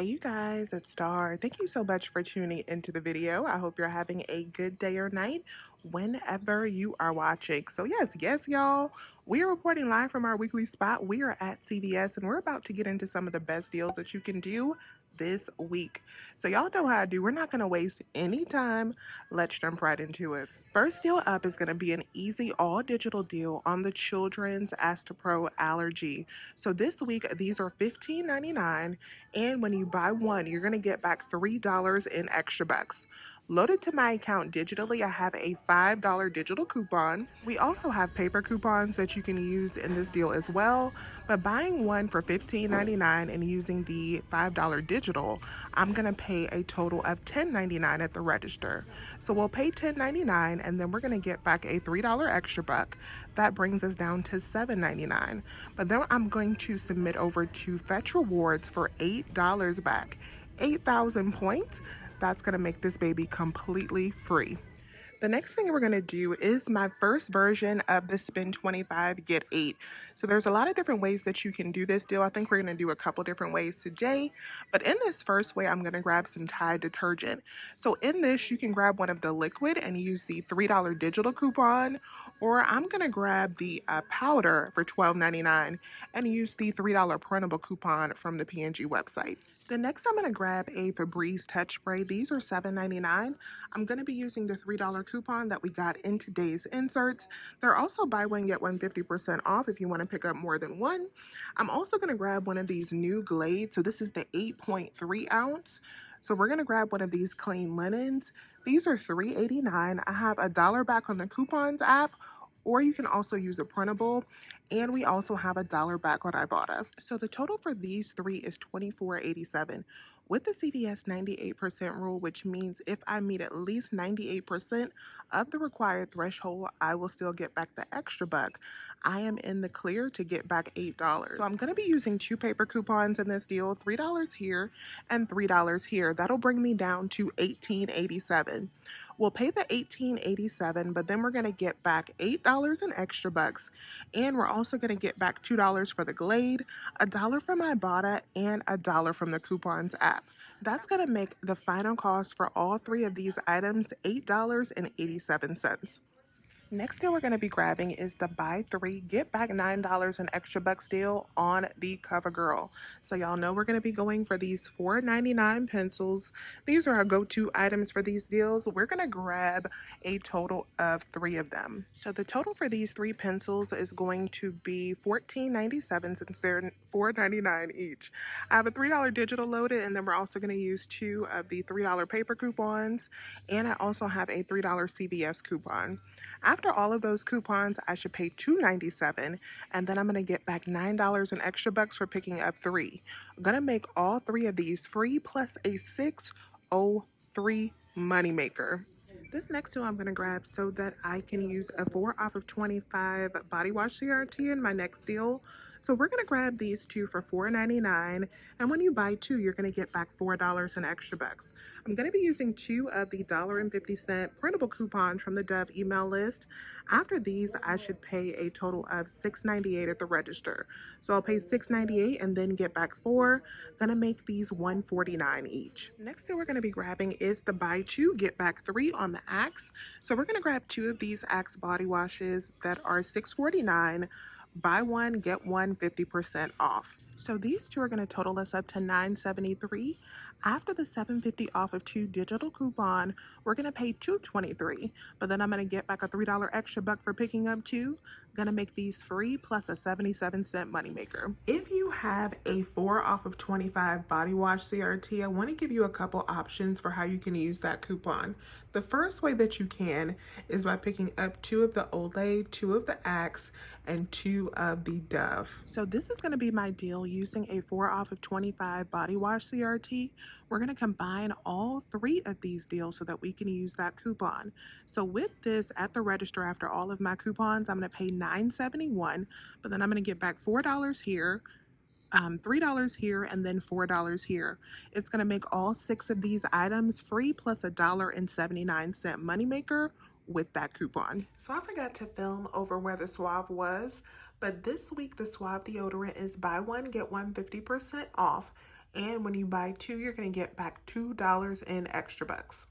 Hey you guys, it's Star. Thank you so much for tuning into the video. I hope you're having a good day or night whenever you are watching. So yes, yes y'all, we are reporting live from our weekly spot. We are at CVS and we're about to get into some of the best deals that you can do this week. So y'all know how I do. We're not going to waste any time. Let's jump right into it. First deal up is going to be an easy all digital deal on the children's Astepro allergy. So this week, these are $15.99, and when you buy one, you're going to get back $3 in extra bucks. Loaded to my account digitally, I have a $5 digital coupon. We also have paper coupons that you can use in this deal as well. But buying one for $15.99 and using the $5 digital, I'm gonna pay a total of $10.99 at the register. So we'll pay $10.99 and then we're gonna get back a $3 extra buck. That brings us down to $7.99. But then I'm going to submit over to Fetch Rewards for $8 back. 8,000 points that's going to make this baby completely free. The next thing we're going to do is my first version of the spend 25 get 8. So there's a lot of different ways that you can do this deal. I think we're going to do a couple different ways today. But in this first way, I'm going to grab some Tide detergent. So in this, you can grab one of the liquid and use the $3 digital coupon. Or I'm going to grab the uh, powder for $12.99 and use the $3 printable coupon from the P&G website. The next I'm going to grab a Febreze Touch Spray. These are $7.99. I'm going to be using the $3 coupon that we got in today's inserts. They're also buy one, get one 50% off if you want to pick up more than one. I'm also going to grab one of these new Glade. So this is the 8.3 ounce. So we're going to grab one of these clean linens. These are $3.89. I have a dollar back on the coupons app or you can also use a printable and we also have a dollar back on Ibotta. So the total for these three is $24.87 with the CVS 98% rule, which means if I meet at least 98% of the required threshold, I will still get back the extra buck. I am in the clear to get back $8. So I'm going to be using two paper coupons in this deal, $3 here and $3 here. That'll bring me down to $18.87. We'll pay the $18.87, but then we're going to get back $8 in extra bucks. And we're also going to get back $2 for the Glade, a dollar from Ibotta, and a dollar from the coupons app. That's going to make the final cost for all three of these items $8.87. Next deal we're going to be grabbing is the buy three, get back $9 in extra bucks deal on the CoverGirl. So y'all know we're going to be going for these $4.99 pencils. These are our go-to items for these deals. We're going to grab a total of three of them. So the total for these three pencils is going to be $14.97 since they're $4.99 each. I have a $3 digital loaded and then we're also going to use two of the $3 paper coupons and I also have a $3 CVS coupon. After all of those coupons, I should pay $2.97 and then I'm going to get back $9 in extra bucks for picking up three. I'm going to make all three of these free plus a 603 moneymaker. This next two I'm going to grab so that I can use a 4 off of 25 body wash CRT in my next deal. So we're to grab these two for $4.99 and when you buy two you're to get back $4 in extra bucks. I'm to be using two of the $1.50 printable coupons from the Dove email list. After these I should pay a total of $6.98 at the register. So I'll pay $6.98 and then get back four. Gonna make these $1.49 each. Next thing we're to be grabbing is the buy two get back three on the Axe. So we're to grab two of these Axe body washes that are $6.49 buy one get one 50% off. So these two are going to total us up to 973 after the 750 off of two digital coupon we're going to pay 223 but then i'm going to get back a three dollar extra buck for picking up two gonna make these free plus a 77 cent moneymaker. If you have a 4 off of 25 body wash CRT, I want to give you a couple options for how you can use that coupon. The first way that you can is by picking up two of the Olay, two of the Axe, and two of the Dove. So this is going to be my deal using a 4 off of 25 body wash CRT. We're going to combine all three of these deals so that we can use that coupon. So with this at the register after all of my coupons, I'm going to pay $9.71, but then I'm going to get back $4 here, um, $3 here, and then $4 here. It's going to make all six of these items free plus a dollar and 79 cent moneymaker with that coupon. So I forgot to film over where the Suave was, but this week the Suave deodorant is buy one, get one 50% off. And when you buy two, you're going to get back $2 in extra bucks.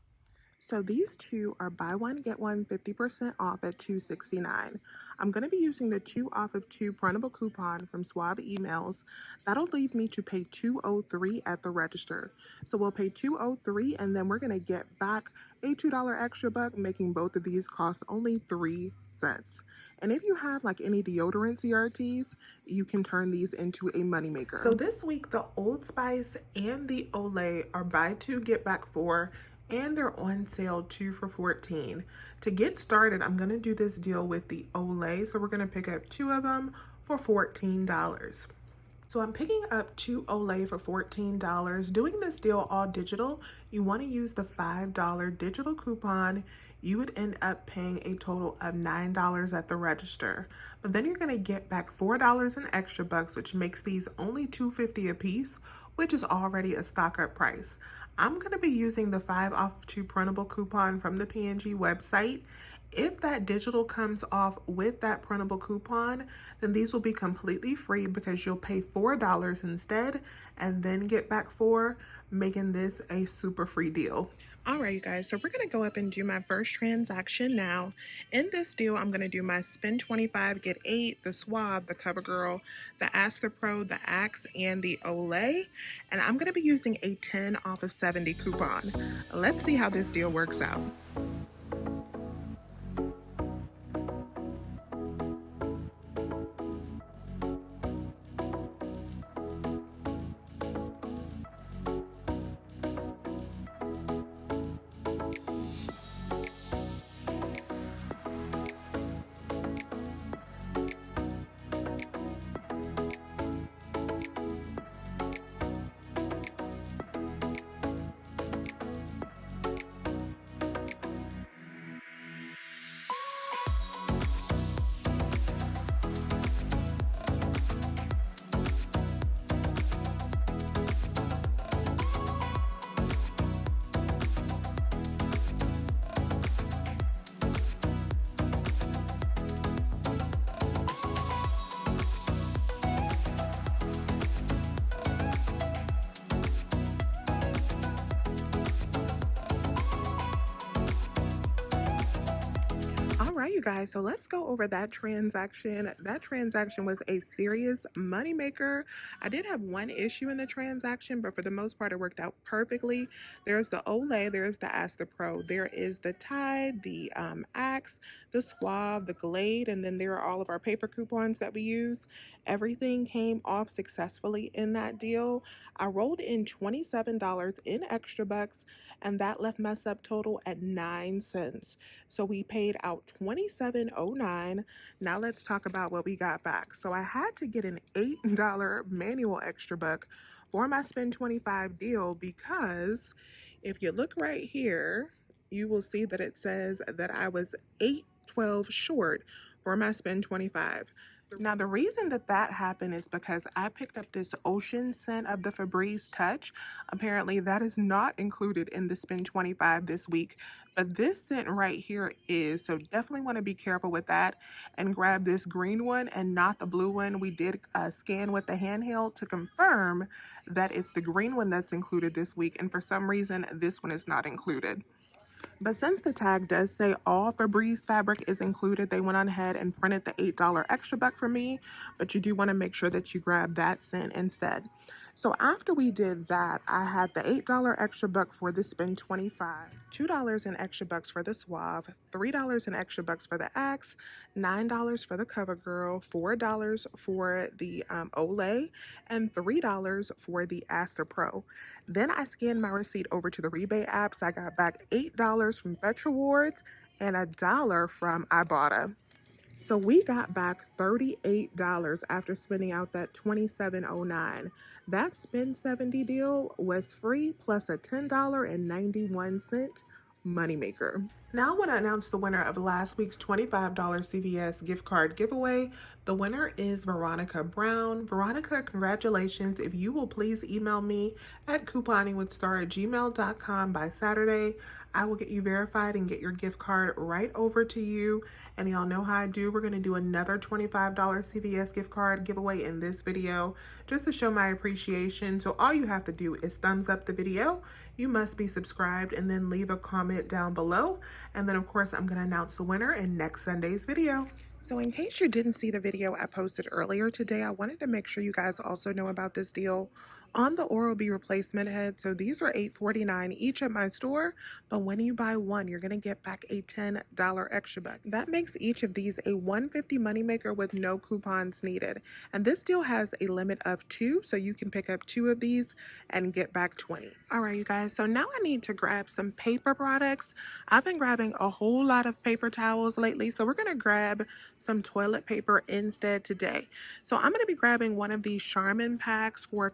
So these two are buy one, get one 50% off at 269. I'm going to be using the two off of two printable coupon from Suave Emails. That'll leave me to pay 203 at the register. So we'll pay 203 and then we're going to get back a $2 extra buck, making both of these cost only 3 cents. And if you have like any deodorant CRTs, you can turn these into a moneymaker. So this week, the Old Spice and the Olay are buy two, get back four and they're on sale two for 14 to get started i'm to do this deal with the olay so we're to pick up two of them for 14 dollars so i'm picking up two olay for 14 dollars doing this deal all digital you want to use the five dollar digital coupon you would end up paying a total of nine dollars at the register but then you're going to get back four dollars in extra bucks which makes these only 250 a piece which is already a stock up price I'm going to be using the 5 off 2 printable coupon from the P&G website. If that digital comes off with that printable coupon, then these will be completely free because you'll pay $4 instead and then get back 4 making this a super free deal. All right, you guys, so we're going to go up and do my first transaction now. In this deal, I'm going to do my spend 25, get 8, the Suave, the CoverGirl, the Astepro, the Axe, and the Olay. And I'm going to be using a 10 off of 70 coupon. Let's see how this deal works out. You guys, so let's go over that transaction. That transaction was a serious moneymaker. I did have one issue in the transaction, but for the most part, it worked out perfectly. There's the Olay, there's the Astepro, there is the Tide, the um, Axe, the Suave, the Glade, and then there are all of our paper coupons that we use. Everything came off successfully in that deal. I rolled in $27 in extra bucks and that left my subtotal at 9 cents. So we paid out 27.09. Now let's talk about what we got back. So I had to get an $8 manual extra buck for my spend 25 deal because if you look right here, you will see that it says that I was 812 short for my spend 25. Now, the reason that that happened is because I picked up this ocean scent of the Febreze Touch. Apparently, that is not included in the Spin 25 this week, but this scent right here is. So definitely want to be careful with that and grab this green one and not the blue one. We did uh, scan with the handheld to confirm that it's the green one that's included this week, and for some reason, this one is not included. But since the tag does say all Febreze fabric is included, they went on ahead and printed the $8 extra buck for me. But you do want to make sure that you grab that scent instead. So after we did that, I had the $8 extra buck for the spend 25, $2 in extra bucks for the Suave, $3 in extra bucks for the Axe, $9 for the CoverGirl, $4 for the um, Olay, and $3 for the Astepro. Then I scanned my receipt over to the rebate apps. I got back $8 from Fetch Rewards and a dollar from Ibotta. So we got back $38 after spending out that $27.09. That spend 70 deal was free plus a $10.91 moneymaker. Now I want to announce the winner of last week's $25 CVS gift card giveaway. The winner is Veronica Brown. Veronica, congratulations. If you will please email me at couponingwithstar at gmail.com by Saturday, I will get you verified and get your gift card right over to you. And y'all know how I do. We're going to do another $25 CVS gift card giveaway in this video just to show my appreciation. So all you have to do is thumbs up the video. You must be subscribed and then leave a comment down below. And then of course, I'm to announce the winner in next Sunday's video. So in case you didn't see the video I posted earlier today, I wanted to make sure you guys also know about this deal on the Oral-B replacement head. So these are $8.49 each at my store, but when you buy one, you're going to get back a $10 extra buck. That makes each of these a 150 moneymaker with no coupons needed. And this deal has a limit of two, so you can pick up two of these and get back 20. All right, you guys, so now I need to grab some paper products. I've been grabbing a whole lot of paper towels lately, so we're going to grab some toilet paper instead today. So I'm going to be grabbing one of these Charmin packs for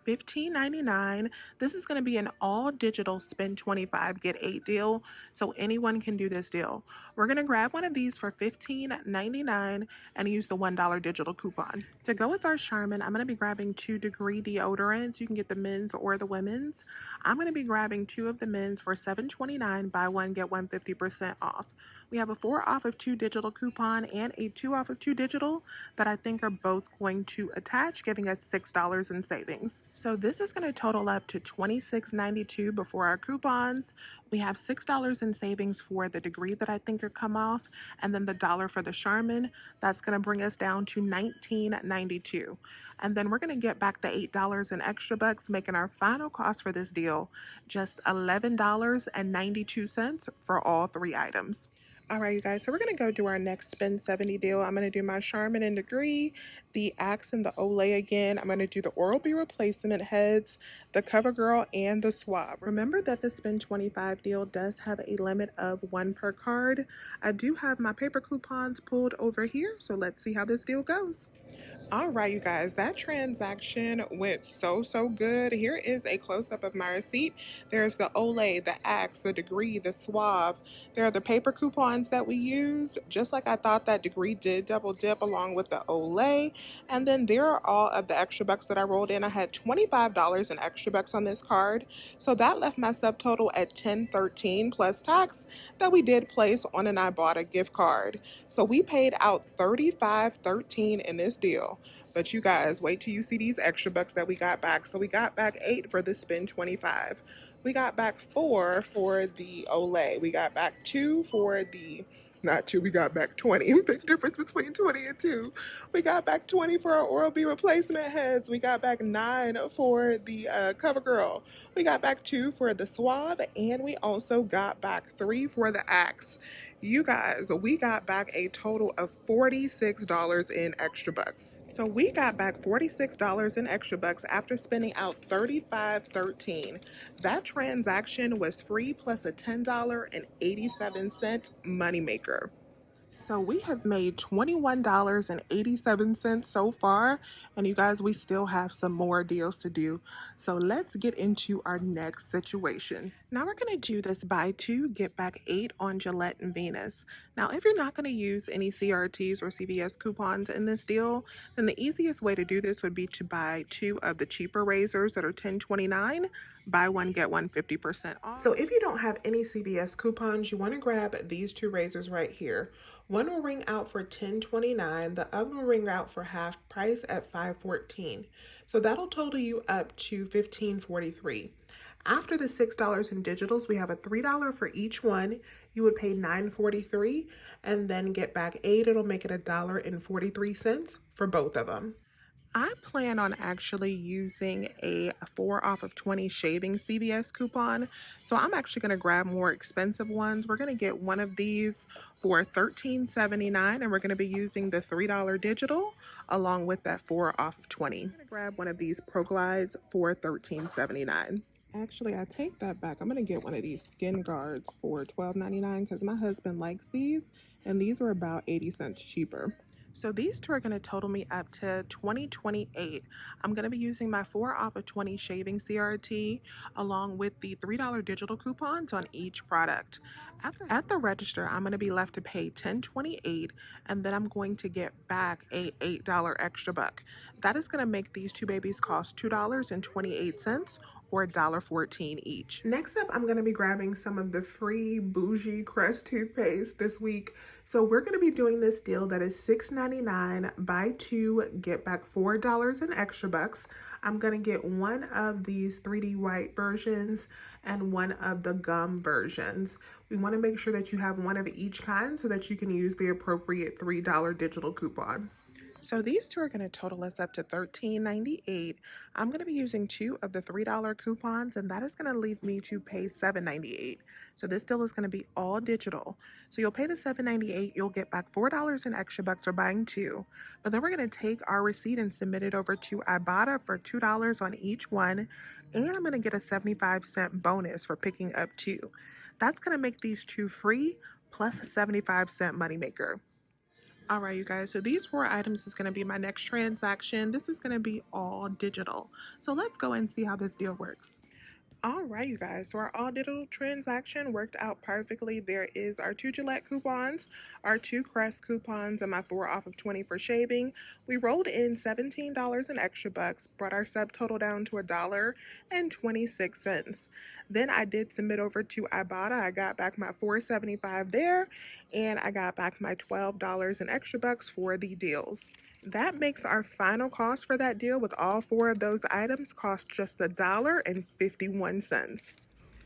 $15.99. This is going to be an all digital spend 25 get 8 deal. So anyone can do this deal. We're going to grab one of these for $15.99 and use the $1 digital coupon. To go with our Charmin, I'm going to be grabbing two degree deodorants. You can get the men's or the women's. I'm going to be grabbing two of the men's for $7.29. Buy one, get one 50% off. We have a four off of two digital coupon and a two off of two digital that I think are both going to attach, giving us $6 in savings. So this is going to total up to $26.92 before our coupons. We have $6 in savings for the degree that I think are come off, and then the dollar for the Charmin. That's going to bring us down to $19.92. And then we're going to get back the $8 in extra bucks, making our final cost for this deal just $11.92 for all three items. All right, you guys, so we're going to go do our next Spend 70 deal. I'm going to do my Charmin and Degree, the Axe and the Olay again. I'm going to do the Oral-B replacement heads, the CoverGirl, and the Suave. Remember that the Spend 25 deal does have a limit of one per card. I do have my paper coupons pulled over here, so let's see how this deal goes. All right, you guys, that transaction went so, so good. Here is a close-up of my receipt. There's the Olay, the Axe, the Degree, the Suave. There are the paper coupons that we used, just like I thought that Degree did double dip along with the Olay. And then there are all of the extra bucks that I rolled in. I had $25 in extra bucks on this card. So that left my subtotal at 1013 plus tax that we did place on an Ibotta gift card. So we paid out 3513 in this deal. But you guys, wait till you see these extra bucks that we got back. So we got back eight for the spend 25. We got back four for the Olay. We got back two for the not two, we got back 20. Big difference between 20 and two. We got back 20 for our Oral-B replacement heads. We got back nine for the uh, CoverGirl. We got back two for the Suave, and we also got back three for the Axe. You guys, we got back a total of $46 in extra bucks. So we got back $46 in extra bucks after spending out $35.13. That transaction was free plus a $10.87 moneymaker. So we have made $21.87 so far. And you guys, we still have some more deals to do. So let's get into our next situation. Now we're going to do this buy two, get back eight on Gillette and Venus. Now, if you're not going to use any CRTs or CVS coupons in this deal, then the easiest way to do this would be to buy two of the cheaper razors that are $10.29 buy one get one 50% off. So if you don't have any CVS coupons, you want to grab these two razors right here. One will ring out for $10.29. The other will ring out for half price at $5.14. So that'll total you up to $15.43. After the $6 in digitals, we have a $3 for each one. You would pay $9.43 and then get back 8 It'll make it a dollar and 43 cents for both of them. I plan on actually using a 4 off of 20 shaving CVS coupon. So I'm actually going to grab more expensive ones. We're going to get one of these for $13.79 and we're going to be using the $3 digital along with that 4 off of 20. I'm going to grab one of these ProGlides for $13.79. Actually, I take that back. I'm going to get one of these skin guards for $12.99 because my husband likes these and these are about 80 cents cheaper. So these two are going to total me up to 2028. I'm going to be using my 4 off of 20 shaving CRT along with the $3 digital coupons on each product. At the, at the register, I'm going to be left to pay 10.28 and then I'm going to get back a $8 extra buck. That is going to make these two babies cost $2.28 or $1.14 each. Next up, I'm going to be grabbing some of the free Bougie Crest toothpaste this week. So we're going to be doing this deal that is $6.99, buy two, get back $4 in extra bucks. I'm going to get one of these 3D white versions and one of the gum versions. We want to make sure that you have one of each kind so that you can use the appropriate $3 digital coupon. So these two are going to total us up to $13.98. I'm going to be using two of the $3 coupons and that is going to leave me to pay $7.98. So this deal is going to be all digital. So you'll pay the $7.98, you'll get back $4 in extra bucks for buying two. But then we're going to take our receipt and submit it over to Ibotta for $2 on each one. And I'm going to get a 75 cent bonus for picking up two. That's going to make these two free plus a 75 cent moneymaker. All right, you guys, so these four items is going to be my next transaction. This is going to be all digital. So let's go and see how this deal works. All right, you guys, so our digital transaction worked out perfectly. There is our two Gillette coupons, our two Crest coupons, and my four off of 20 for shaving. We rolled in $17 in extra bucks, brought our subtotal down to a dollar and 26 cents. Then I did submit over to Ibotta. I got back my 475 there, and I got back my $12 in extra bucks for the deals. That makes our final cost for that deal with all four of those items cost just a dollar and 51 cents.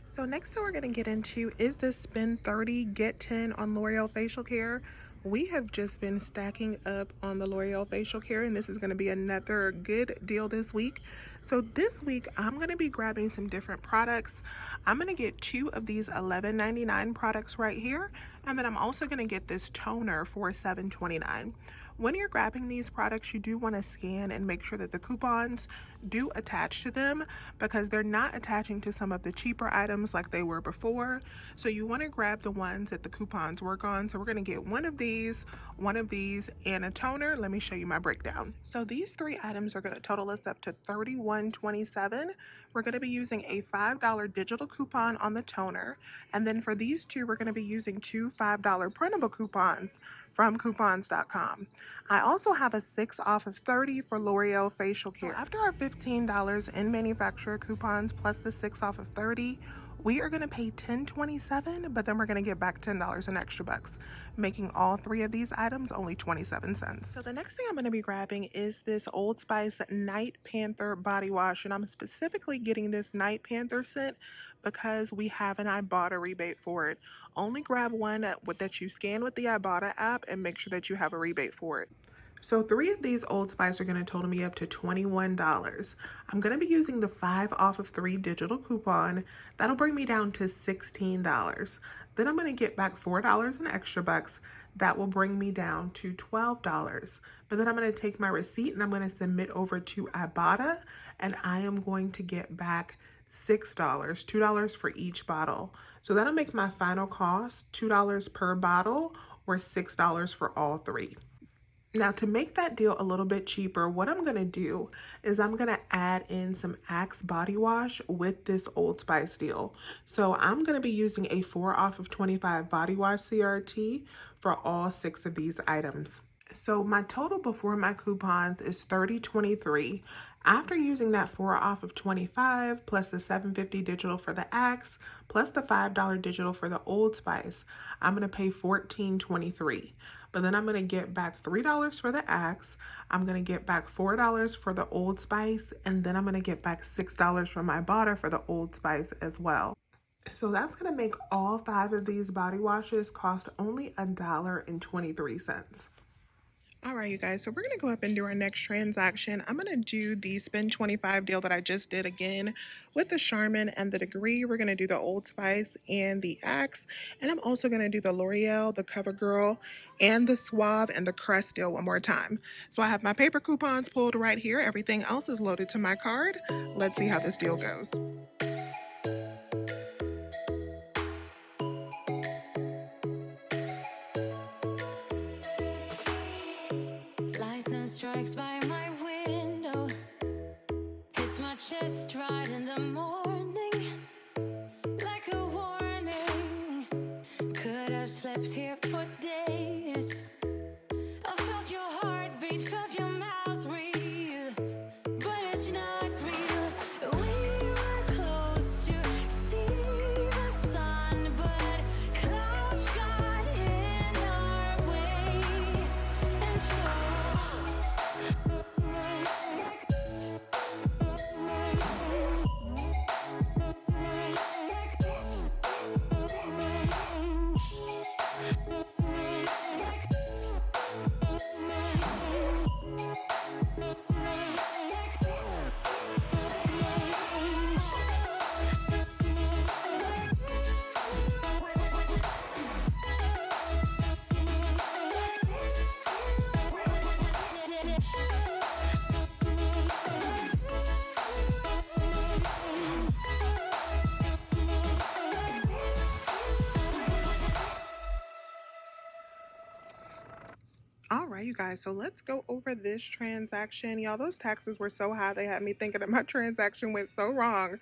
So next thing we're going to get into is the spend 30 get 10 on L'Oreal facial care we have just been stacking up on the L'Oreal facial care and this is going to be another good deal this week. So this week I'm going to be grabbing some different products. I'm going to get two of these $11.99 products right here and then I'm also going to get this toner for $7.29. When you're grabbing these products, you do want to scan and make sure that the coupons do attach to them because they're not attaching to some of the cheaper items like they were before. So you want to grab the ones that the coupons work on. So we're going to get one of these, one of these, and a toner. Let me show you my breakdown. So these three items are going to total us up to $31.27. We're going to be using a $5 digital coupon on the toner. And then for these two, we're going to be using two $5 printable coupons from coupons.com. I also have a 6 off of 30 for L'Oreal facial care. So after our $15 in manufacturer coupons plus the 6 off of 30, we are going to pay $10.27, but then we're going to get back $10 in extra bucks, making all three of these items only 27 cents. So the next thing I'm going to be grabbing is this Old Spice Night Panther body wash, and I'm specifically getting this Night Panther scent because we have an Ibotta rebate for it. Only grab one that you scan with the Ibotta app and make sure that you have a rebate for it. So three of these Old Spice are going to total me up to $21. I'm going to be using the 5 off of 3 digital coupon. That'll bring me down to $16. Then I'm going to get back $4 in extra bucks. That will bring me down to $12. But then I'm going to take my receipt and I'm going to submit over to Ibotta and I am going to get back $6, $2 for each bottle. So that'll make my final cost $2 per bottle or $6 for all three. Now to make that deal a little bit cheaper, what I'm gonna do is I'm gonna add in some Axe body wash with this Old Spice deal. So I'm gonna be using a four off of 25 body wash CRT for all six of these items. So my total before my coupons is 30.23. After using that 4 off of 25 plus the 750 digital for the Axe plus the $5 digital for the Old Spice, I'm going to pay 14.23. But then I'm going to get back $3 for the Axe. I'm going to get back $4 for the Old Spice. And then I'm going to get back $6 from my Ibotta for the Old Spice as well. So that's going to make all five of these body washes cost only a dollar and 23 cents. All right, you guys, so we're going to go up and do our next transaction. I'm going to do the spend 25 deal that I just did again with the Charmin and the Degree. We're going to do the Old Spice and the Axe. And I'm also going to do the L'Oreal, the CoverGirl, and the Suave and the Crest deal one more time. So I have my paper coupons pulled right here. Everything else is loaded to my card. Let's see how this deal goes. By my you guys, so let's go over this transaction. Y'all, those taxes were so high, they had me thinking that my transaction went so wrong,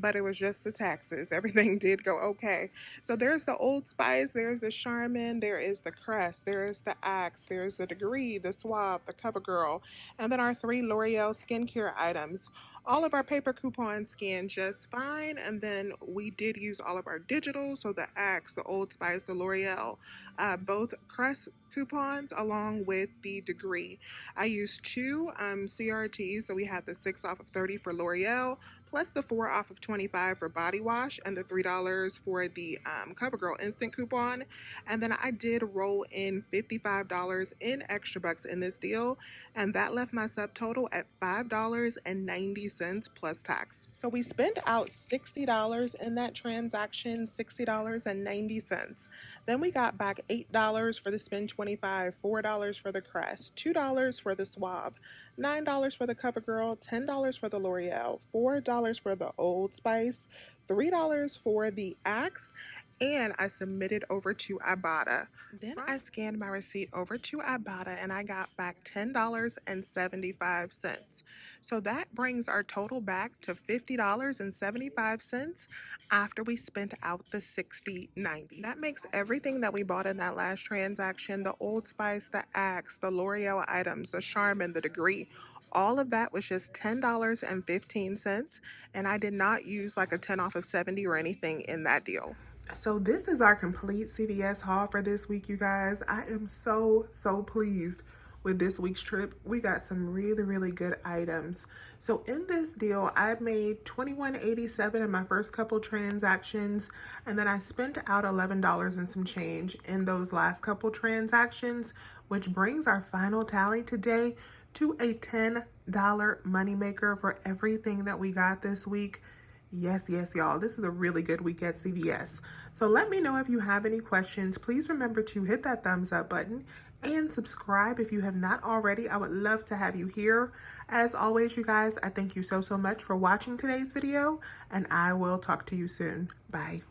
but it was just the taxes. Everything did go okay. So there's the Old Spice, there's the Charmin, there is the Crest, there is the Axe, there's the Degree, the Suave, the CoverGirl, and then our three L'Oreal skincare items. All of our paper coupons scanned just fine, and then we did use all of our digital, so the Axe, the Old Spice, the L'Oreal, uh, both Crest coupons along with the degree. I used two um, CRTs, so we had the 6 off of 30 for L'Oreal, plus the 4 off of 25 for body wash, and the $3 for the um, CoverGirl instant coupon. And then I did roll in $55 in extra bucks in this deal, and that left my subtotal at $5.90 plus tax. So we spent out $60 in that transaction, $60.90. Then we got back $8 for the spend 25, $4 for the Crest, $2 for the Suave, $9 for the CoverGirl, $10 for the L'Oreal, $4 for the Old Spice, $3 for the Axe, and I submitted over to Ibotta. Then I scanned my receipt over to Ibotta and I got back $10.75. So that brings our total back to $50.75 after we spent out the $60.90. That makes everything that we bought in that last transaction, the Old Spice, the Axe, the L'Oreal items, the Charmin, the Degree, all of that was just $10.15 and I did not use like a 10 off of 70 or anything in that deal. So this is our complete CVS haul for this week, you guys. I am so, so pleased with this week's trip. We got some really, really good items. So in this deal, I made $21.87 in my first couple transactions, and then I spent out $11 and some change in those last couple transactions, which brings our final tally today to a $10 moneymaker for everything that we got this week. Yes, yes, y'all. This is a really good week at CVS. So let me know if you have any questions. Please remember to hit that thumbs up button and subscribe if you have not already. I would love to have you here. As always, you guys, I thank you so, so much for watching today's video, and I will talk to you soon. Bye.